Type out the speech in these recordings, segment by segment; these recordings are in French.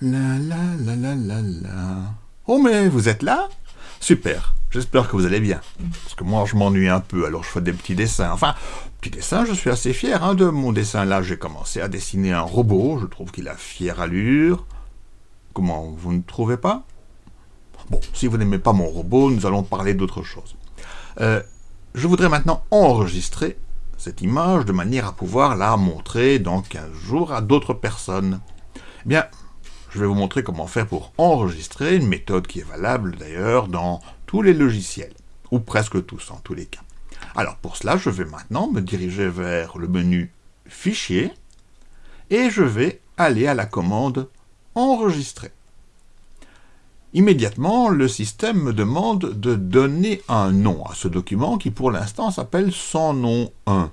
La la la la la la. Oh mais vous êtes là? Super, j'espère que vous allez bien. Parce que moi je m'ennuie un peu, alors je fais des petits dessins. Enfin, petits dessins, je suis assez fier hein, de mon dessin là. J'ai commencé à dessiner un robot, je trouve qu'il a fière allure. Comment, vous ne trouvez pas? Bon, si vous n'aimez pas mon robot, nous allons parler d'autre chose. Euh, je voudrais maintenant enregistrer cette image de manière à pouvoir la montrer dans 15 jours à d'autres personnes. Eh bien, je vais vous montrer comment faire pour enregistrer, une méthode qui est valable d'ailleurs dans tous les logiciels, ou presque tous en tous les cas. Alors pour cela, je vais maintenant me diriger vers le menu Fichier, et je vais aller à la commande Enregistrer. Immédiatement, le système me demande de donner un nom à ce document qui pour l'instant s'appelle sans nom 1.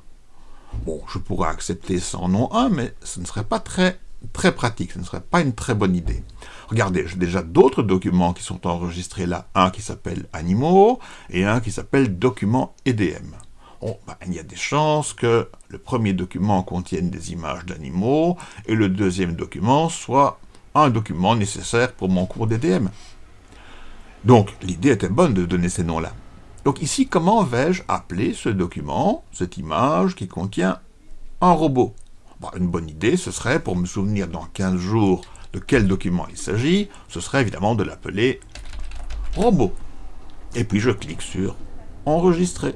Bon, je pourrais accepter sans nom 1, mais ce ne serait pas très très pratique, ce ne serait pas une très bonne idée. Regardez, j'ai déjà d'autres documents qui sont enregistrés là, un qui s'appelle Animaux et un qui s'appelle Document EDM. Ben, il y a des chances que le premier document contienne des images d'animaux et le deuxième document soit un document nécessaire pour mon cours d'EDM. Donc, l'idée était bonne de donner ces noms-là. Donc ici, comment vais-je appeler ce document, cette image qui contient un robot? Une bonne idée, ce serait, pour me souvenir dans 15 jours de quel document il s'agit, ce serait évidemment de l'appeler robot. Et puis je clique sur enregistrer.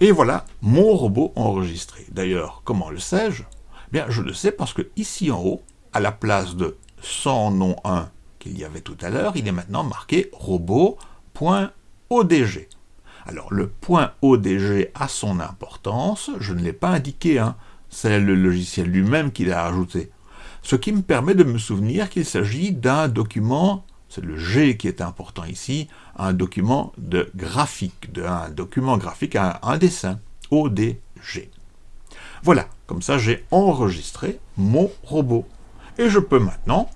Et voilà mon robot enregistré. D'ailleurs, comment le sais-je? Bien, je le sais parce que ici en haut, à la place de sans nom 1 qu'il y avait tout à l'heure, il est maintenant marqué robot.odg. Alors, le point ODG a son importance, je ne l'ai pas indiqué, hein. c'est le logiciel lui-même qui l'a ajouté. Ce qui me permet de me souvenir qu'il s'agit d'un document, c'est le G qui est important ici, un document de graphique, un document graphique, un, dessin, ODG. Voilà, comme ça j'ai enregistré mon robot. Et je peux maintenant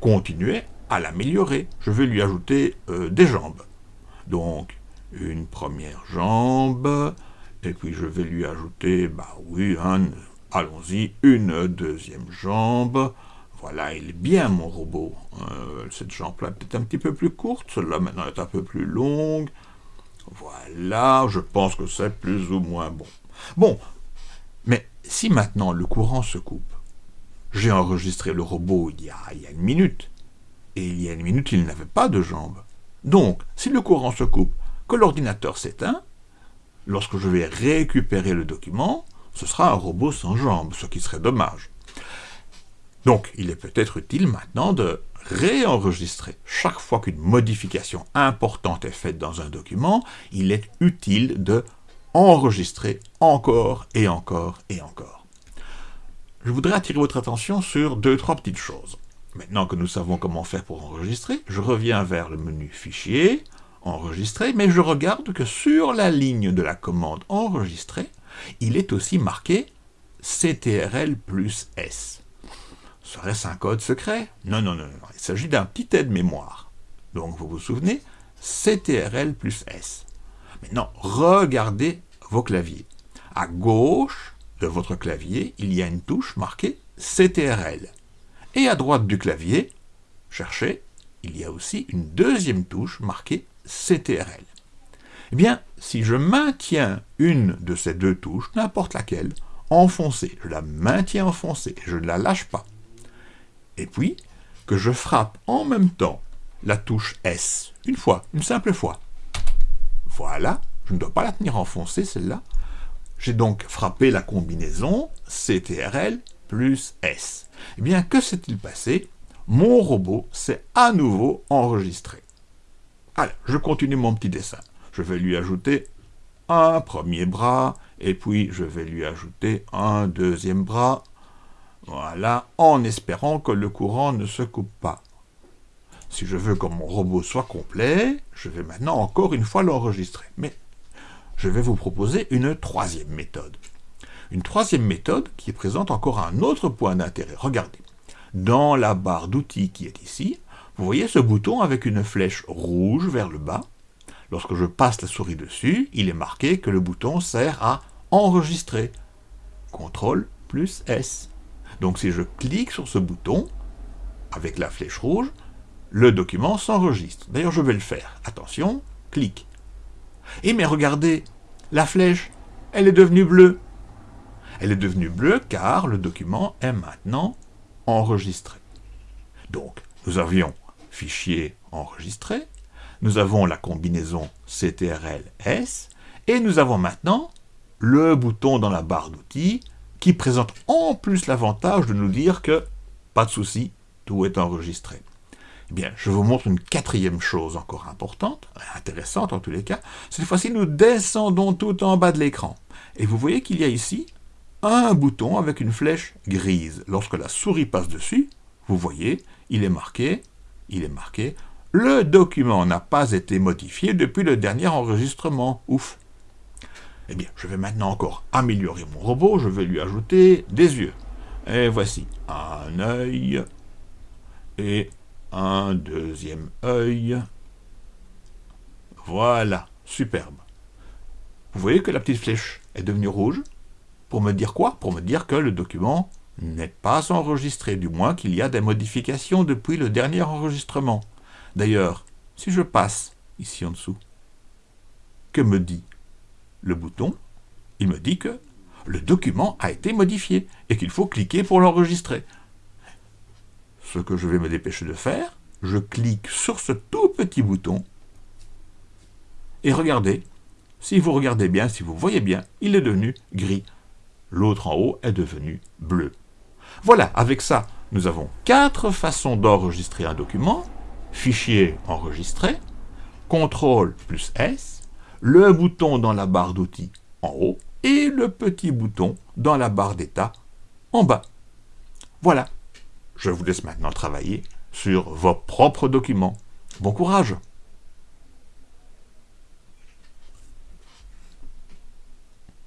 continuer à l'améliorer. Je vais lui ajouter euh, des jambes. Donc, une première jambe, et puis je vais lui ajouter, bah oui, allons-y, une deuxième jambe. Voilà, il est bien mon robot. Euh, cette jambe-là peut-être un petit peu plus courte, celle-là maintenant est un peu plus longue. Voilà, je pense que c'est plus ou moins bon. Bon, mais si maintenant le courant se coupe, j'ai enregistré le robot il y, a, il y a une minute, et il y a une minute il n'avait pas de jambes. Donc, si le courant se coupe, que l'ordinateur s'éteint, lorsque je vais récupérer le document, ce sera un robot sans jambes, ce qui serait dommage. Donc, il est peut-être utile maintenant de réenregistrer. Chaque fois qu'une modification importante est faite dans un document, il est utile de enregistrer encore et encore et encore. Je voudrais attirer votre attention sur deux, trois petites choses. Maintenant que nous savons comment faire pour enregistrer, je reviens vers le menu Fichier, enregistré, mais je regarde que sur la ligne de la commande enregistrer, il est aussi marqué CTRL plus S. Serait-ce un code secret? Non, non, non, non, il s'agit d'un petit aide-mémoire. Donc vous vous souvenez, CTRL plus S. Maintenant, regardez vos claviers. À gauche de votre clavier, il y a une touche marquée CTRL. Et à droite du clavier, cherchez, il y a aussi une deuxième touche marquée CTRL. Eh bien, si je maintiens une de ces deux touches, n'importe laquelle, enfoncée, je la maintiens enfoncée, je ne la lâche pas, et puis que je frappe en même temps la touche S, une fois, une simple fois. Voilà, je ne dois pas la tenir enfoncée, celle-là. J'ai donc frappé la combinaison CTRL plus S. Eh bien, que s'est-il passé? Mon robot s'est à nouveau enregistré. Je continue mon petit dessin. Je vais lui ajouter un premier bras, et puis je vais lui ajouter un deuxième bras. Voilà, en espérant que le courant ne se coupe pas. Si je veux que mon robot soit complet, je vais maintenant encore une fois l'enregistrer. Mais je vais vous proposer une troisième méthode. Une troisième méthode qui présente encore un autre point d'intérêt. Regardez, dans la barre d'outils qui est ici, vous voyez ce bouton avec une flèche rouge vers le bas? Lorsque je passe la souris dessus, il est marqué que le bouton sert à enregistrer. CTRL plus S. Donc si je clique sur ce bouton, avec la flèche rouge, le document s'enregistre. D'ailleurs, je vais le faire. Attention, clic. Et mais regardez, la flèche, elle est devenue bleue. Elle est devenue bleue car le document est maintenant enregistré. Donc, nous avions fichier enregistré, nous avons la combinaison CTRL-S, et nous avons maintenant le bouton dans la barre d'outils qui présente en plus l'avantage de nous dire que, pas de souci, tout est enregistré. Eh bien, je vous montre une quatrième chose encore importante, intéressante en tous les cas. Cette fois-ci, nous descendons tout en bas de l'écran. Et vous voyez qu'il y a ici un bouton avec une flèche grise. Lorsque la souris passe dessus, vous voyez, il est marqué, il est marqué, le document n'a pas été modifié depuis le dernier enregistrement. Ouf Eh bien, je vais maintenant encore améliorer mon robot, je vais lui ajouter des yeux. Et voici un œil et un deuxième œil. Voilà, superbe. Vous voyez que la petite flèche est devenue rouge Pour me dire quoi? Pour me dire que le document n'est pas enregistré, du moins qu'il y a des modifications depuis le dernier enregistrement. D'ailleurs, si je passe ici en dessous, que me dit le bouton? Il me dit que le document a été modifié et qu'il faut cliquer pour l'enregistrer ce que je vais me dépêcher de faire, je clique sur ce tout petit bouton, et regardez, si vous regardez bien, si vous voyez bien, il est devenu gris. L'autre en haut est devenu bleu. Voilà, avec ça, nous avons quatre façons d'enregistrer un document. Fichier enregistré, CTRL plus S, le bouton dans la barre d'outils en haut et le petit bouton dans la barre d'état en bas. Voilà. Je vous laisse maintenant travailler sur vos propres documents. Bon courage